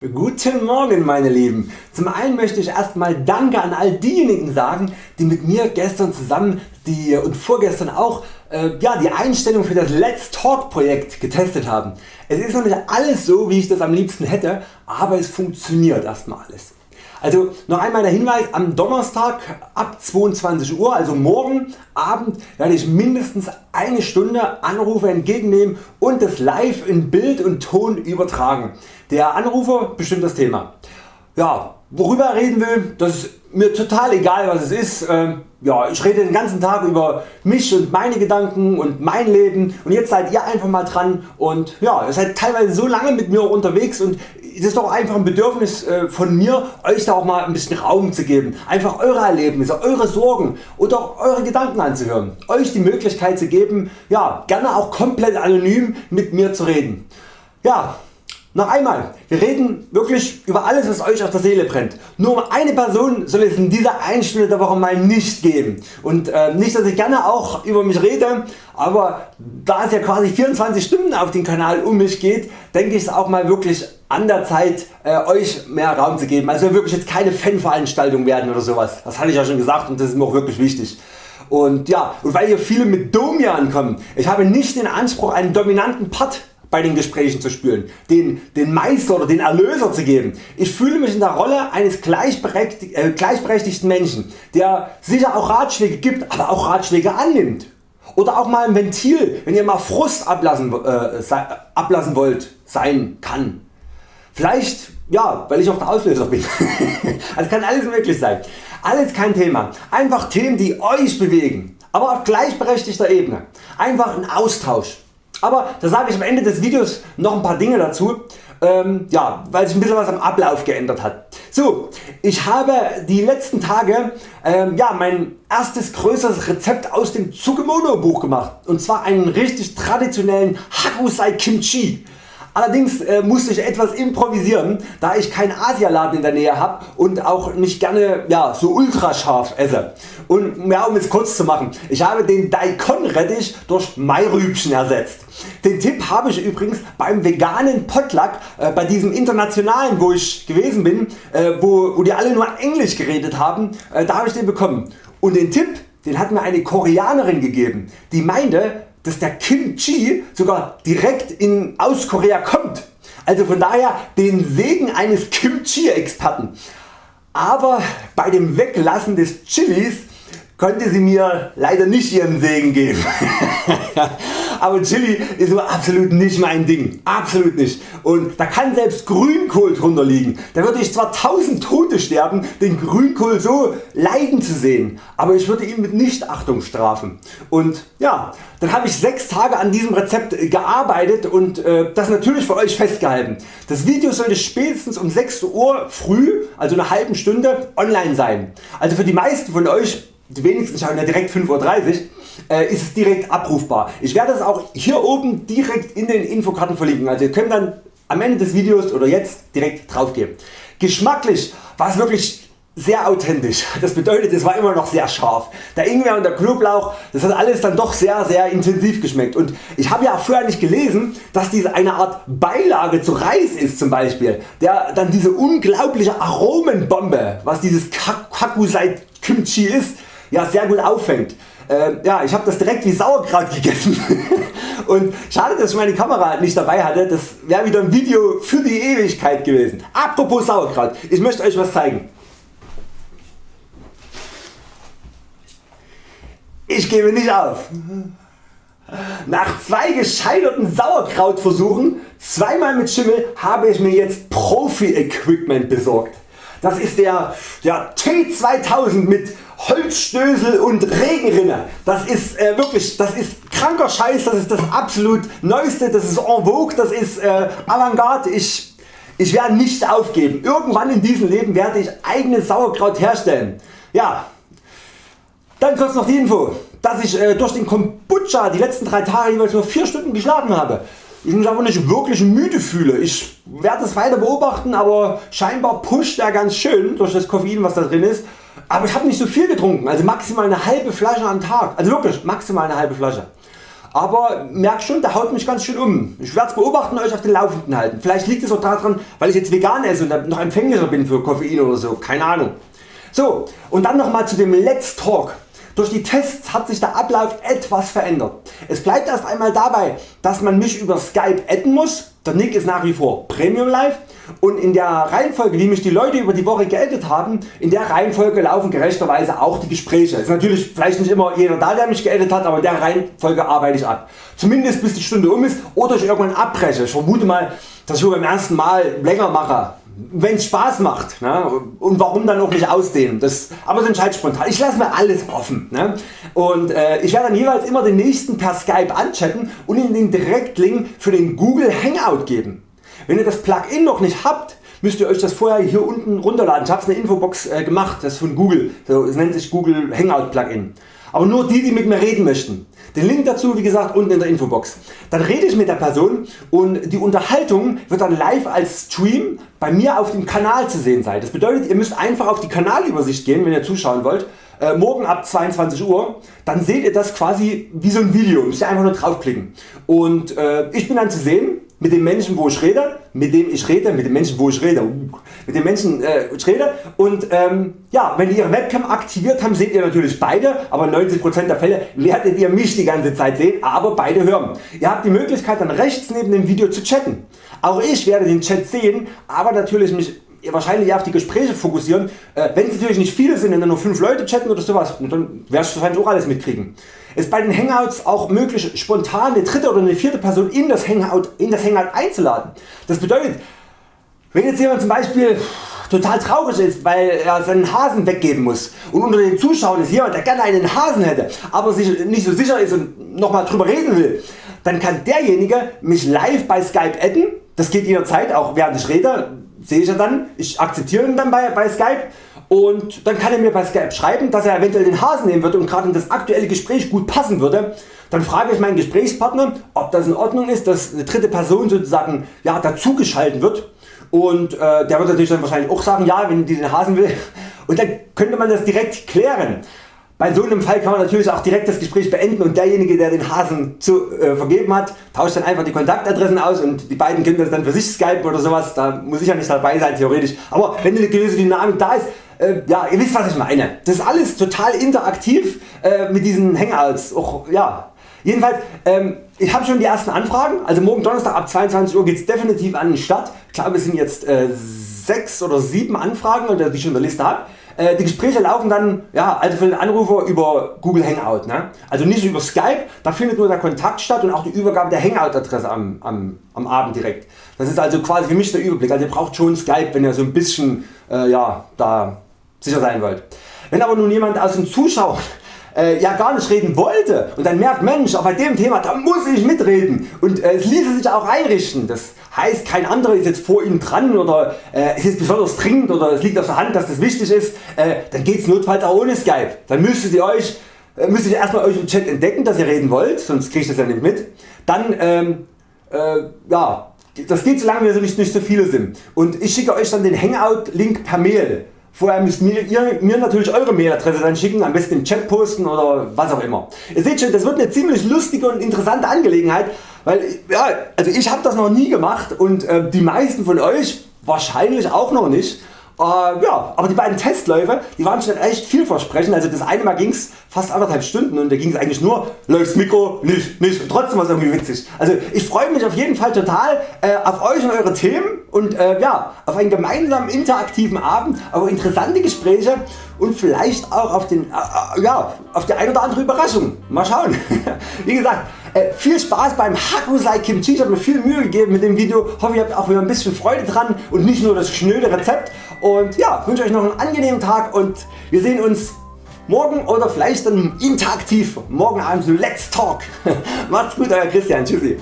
Guten Morgen meine Lieben. Zum einen möchte ich erstmal Danke an all diejenigen sagen die mit mir gestern zusammen die, und vorgestern auch äh, ja, die Einstellung für das Let's Talk Projekt getestet haben. Es ist noch nicht alles so wie ich das am liebsten hätte, aber es funktioniert erstmal alles. Also noch einmal der Hinweis, am Donnerstag ab 22 Uhr, also morgen Abend werde ich mindestens eine Stunde Anrufe entgegennehmen und das live in Bild und Ton übertragen. Der Anrufer bestimmt das Thema. Ja, worüber er reden will, das ist mir total egal was es ist. Ähm, ja, ich rede den ganzen Tag über mich und meine Gedanken und mein Leben. Und jetzt seid ihr einfach mal dran. Und ja, ihr seid teilweise so lange mit mir unterwegs. Und es ist doch einfach ein Bedürfnis äh, von mir Euch da auch mal ein bisschen Raum zu geben, einfach Eure Erlebnisse, Eure Sorgen oder auch Eure Gedanken anzuhören, Euch die Möglichkeit zu geben ja, gerne auch komplett anonym mit mir zu reden. Ja, noch einmal, wir reden wirklich über alles was Euch auf der Seele brennt. Nur um eine Person soll es in dieser einen Stunde der Woche mal nicht geben. Und äh, nicht dass ich gerne auch über mich rede, aber da es ja quasi 24 Stunden auf dem Kanal um mich geht, denke ich es auch mal wirklich an der Zeit äh, Euch mehr Raum zu geben. Also wirklich jetzt keine Fanveranstaltung werden oder sowas. Das hatte ich ja schon gesagt und das ist mir auch wirklich wichtig. Und ja, und weil hier viele mit Domian kommen, ich habe nicht den Anspruch einen dominanten Part bei den Gesprächen zu spüren, den, den Meister oder den Erlöser zu geben. Ich fühle mich in der Rolle eines gleichberechtigt, äh, gleichberechtigten Menschen, der sicher auch Ratschläge gibt, aber auch Ratschläge annimmt. Oder auch mal ein Ventil, wenn ihr mal Frust ablassen, äh, ablassen wollt, sein kann. Vielleicht, ja, weil ich auch der Auslöser bin. also kann alles möglich sein. Alles kein Thema. Einfach Themen die Euch bewegen, aber auf gleichberechtigter Ebene. Einfach ein Austausch. Aber da sage ich am Ende des Videos noch ein paar Dinge dazu, ähm, ja, weil sich ein bisschen was am Ablauf geändert hat. So, ich habe die letzten Tage ähm, ja, mein erstes größeres Rezept aus dem Tsukemono Buch gemacht und zwar einen richtig traditionellen Hakusai Kimchi. Allerdings äh, musste ich etwas improvisieren, da ich keinen Asialaden in der Nähe habe und auch nicht gerne ja, so ultra scharf esse. Und ja, um es kurz zu machen, ich habe den Daikon Rettich durch Mairübchen ersetzt. Den Tipp habe ich übrigens beim veganen Potluck äh, bei diesem internationalen wo ich gewesen bin, äh, wo, wo die alle nur Englisch geredet haben, äh, da habe ich den bekommen. Und den Tipp den hat mir eine Koreanerin gegeben, die meinte dass der Kimchi sogar direkt in, aus Korea kommt. Also von daher den Segen eines Kimchi Experten. Aber bei dem Weglassen des Chilis konnte sie mir leider nicht ihren Segen geben. aber Chili ist so absolut nicht mein Ding, absolut nicht. Und da kann selbst Grünkohl drunter liegen. Da würde ich zwar tausend Tote sterben den Grünkohl so leiden zu sehen, aber ich würde ihn mit Nichtachtung strafen. Und ja, dann habe ich 6 Tage an diesem Rezept gearbeitet und äh, das natürlich für Euch festgehalten. Das Video sollte spätestens um 6 Uhr früh, also eine halbe Stunde online sein. Also für die meisten von Euch die wenigsten schauen ja direkt 5.30 Uhr, äh, ist es direkt abrufbar. Ich werde es auch hier oben direkt in den Infokarten verlinken, also ihr könnt dann am Ende des Videos oder jetzt direkt drauf gehen. Geschmacklich war es wirklich sehr authentisch. Das bedeutet es war immer noch sehr scharf. Der Ingwer und der Knoblauch das hat alles dann doch sehr sehr intensiv geschmeckt und ich habe ja vorher nicht gelesen dass diese eine Art Beilage zu Reis ist zum Beispiel, der dann diese unglaubliche Aromenbombe was dieses Kakusai Kimchi ist ja, sehr gut auffängt. Äh, ja, ich habe das direkt wie Sauerkraut gegessen und schade dass ich meine Kamera nicht dabei hatte, das wäre wieder ein Video für die Ewigkeit gewesen. Apropos Sauerkraut, ich möchte Euch was zeigen. Ich gebe nicht auf. Nach zwei gescheiterten Sauerkrautversuchen, zweimal mit Schimmel, habe ich mir jetzt Profi Equipment besorgt. Das ist der, der T2000 mit Holzstößel und Regenrinne. Das ist äh, wirklich das ist kranker Scheiß, das ist das absolut neueste, das ist en vogue, das ist äh, Avantgarde. Ich, ich werde nicht aufgeben. Irgendwann in diesem Leben werde ich eigenes Sauerkraut herstellen. Ja, dann kurz noch die Info, dass ich äh, durch den Kombucha die letzten drei Tage jeweils nur 4 Stunden geschlafen habe. Ich mich aber nicht wirklich müde fühle. Ich werde es weiter beobachten, aber scheinbar pusht er ganz schön durch das Koffein was da drin ist. Aber ich habe nicht so viel getrunken, also maximal eine halbe Flasche am Tag. Also wirklich maximal eine halbe Flasche. aber merk schon der haut mich ganz schön um. Ich werde es beobachten und Euch auf den Laufenden halten. Vielleicht liegt es auch daran weil ich jetzt vegan esse und noch empfänglicher bin für Koffein oder so, keine Ahnung. So und dann nochmal zu dem Let's Talk. Durch die Tests hat sich der Ablauf etwas verändert. Es bleibt erst einmal dabei dass man mich über Skype adden muss, der Nick ist nach wie vor Premium Live und in der Reihenfolge wie mich die Leute über die Woche geaddet haben, in der Reihenfolge laufen gerechterweise auch die Gespräche. Ist natürlich vielleicht nicht immer jeder da der mich geaddet hat, aber in der Reihenfolge arbeite ich ab. Zumindest bis die Stunde um ist oder ich irgendwann abbreche. Ich vermute mal dass ich beim ersten Mal länger mache wenn es Spaß macht ne? und warum dann auch nicht ausdehnen. Das, aber das entscheidet spontan. Ich lasse mir alles offen ne? und äh, ich werde dann jeweils immer den nächsten per Skype anchatten und Ihnen den Direktlink für den Google Hangout geben. Wenn ihr das Plugin noch nicht habt, müsst ihr Euch das vorher hier unten runterladen. Ich habe es in der Infobox äh, gemacht, das ist von Google. So, nennt sich Google Hangout Plugin. Aber nur die die mit mir reden möchten. Den Link dazu wie gesagt unten in der Infobox. Dann rede ich mit der Person und die Unterhaltung wird dann live als Stream bei mir auf dem Kanal zu sehen sein. Das bedeutet ihr müsst einfach auf die Kanalübersicht gehen wenn ihr zuschauen wollt. Äh, morgen ab 22 Uhr, dann seht ihr das quasi wie so ein Video, müsst ihr einfach nur draufklicken. Und äh, ich bin dann zu sehen mit dem Menschen wo ich rede, mit dem ich rede, mit dem Menschen wo ich rede, mit dem Menschen äh, rede und ähm, ja, wenn ihr Ihre Webcam aktiviert haben seht ihr natürlich beide, aber 90% der Fälle werdet ihr mich die ganze Zeit sehen, aber beide hören. Ihr habt die Möglichkeit dann rechts neben dem Video zu chatten. Auch ich werde den Chat sehen, aber natürlich mich wahrscheinlich eher auf die Gespräche fokussieren. Äh, wenn es natürlich nicht viele sind, wenn nur 5 Leute chatten oder sowas, dann werde ich auch alles mitkriegen. Ist bei den Hangouts auch möglich spontan eine dritte oder eine vierte Person in das Hangout, in das Hangout einzuladen. Das bedeutet wenn jetzt jemand zum Beispiel total traurig ist weil er seinen Hasen weggeben muss und unter den Zuschauern ist jemand der gerne einen Hasen hätte, aber sich nicht so sicher ist und nochmal drüber reden will, dann kann derjenige mich live bei Skype adden, das geht jederzeit auch während ich rede, sehe ich ja dann, ich akzeptiere ihn dann bei, bei Skype. Und dann kann er mir bei Skype schreiben dass er eventuell den Hasen nehmen würde und gerade in das aktuelle Gespräch gut passen würde. Dann frage ich meinen Gesprächspartner ob das in Ordnung ist dass eine dritte Person sozusagen ja, dazugeschalten wird und äh, der wird natürlich dann wahrscheinlich auch sagen ja wenn die den Hasen will und dann könnte man das direkt klären. Bei so einem Fall kann man natürlich auch direkt das Gespräch beenden und derjenige der den Hasen zu, äh, vergeben hat tauscht dann einfach die Kontaktadressen aus und die beiden können das dann für sich skypen oder sowas, da muss ich ja nicht dabei sein theoretisch, aber wenn eine gewisse Dynamik da ist, äh, ja ihr wisst was ich meine. Das ist alles total interaktiv äh, mit diesen Hangouts. Auch, ja. Jedenfalls ähm, ich habe schon die ersten Anfragen, also morgen Donnerstag ab 22 Uhr geht es definitiv an den Start. Ich glaube es sind jetzt äh, 6 oder 7 Anfragen, die ich schon in der Liste habe. Äh, die Gespräche laufen dann ja, also für den Anrufer über Google Hangout. Ne? Also nicht über Skype, da findet nur der Kontakt statt und auch die Übergabe der Hangout Adresse am, am, am Abend direkt. Das ist also quasi für mich der Überblick. Also ihr braucht schon Skype wenn ihr so ein bisschen äh, ja, da sicher sein wollt. Wenn aber nun jemand aus den Zuschauern äh, ja gar nicht reden wollte und dann merkt Mensch bei dem Thema da muss ich mitreden und äh, es ließe sich auch einrichten. Das heißt kein anderer ist jetzt vor Ihnen dran oder äh, es ist besonders dringend oder es liegt auf der Hand dass das wichtig ist, äh, dann geht es notfalls auch ohne Skype. Dann müsstet ihr euch äh, müsstet ihr erstmal euch im Chat entdecken dass ihr reden wollt, sonst kriege ich das ja nicht mit. Dann ähm, äh, ja, das geht so lange wie nicht, nicht so viele sind und ich schicke Euch dann den Hangout Link per Mail. Vorher müsst ihr mir natürlich Eure Mailadresse dann schicken, am besten im Chat posten oder was auch immer. Ihr seht schon das wird eine ziemlich lustige und interessante Angelegenheit, weil ja, also ich habe das noch nie gemacht und äh, die meisten von Euch wahrscheinlich auch noch nicht. Äh, ja, aber die beiden Testläufe die waren schon echt vielversprechend. Also das eine Mal ging es fast anderthalb Stunden und da ging es eigentlich nur läuft Mikro, nicht, nicht und trotzdem war es irgendwie witzig. Also ich freue mich auf jeden Fall total äh, auf Euch und Eure Themen und äh, ja, auf einen gemeinsamen interaktiven Abend, auf interessante Gespräche und vielleicht auch auf, den, äh, äh ja, auf die ein oder andere Überraschung. Mal schauen. Wie gesagt, äh, viel Spaß beim Hakusei Kimchi. Ich habe mir viel Mühe gegeben mit dem Video. Hoffe ihr habt auch wieder ein bisschen Freude dran und nicht nur das schnöde Rezept. Und ja, wünsche Euch noch einen angenehmen Tag und wir sehen uns morgen oder vielleicht dann interaktiv morgen Abend zu Let's Talk. Macht's gut Euer Christian. Tschüssi.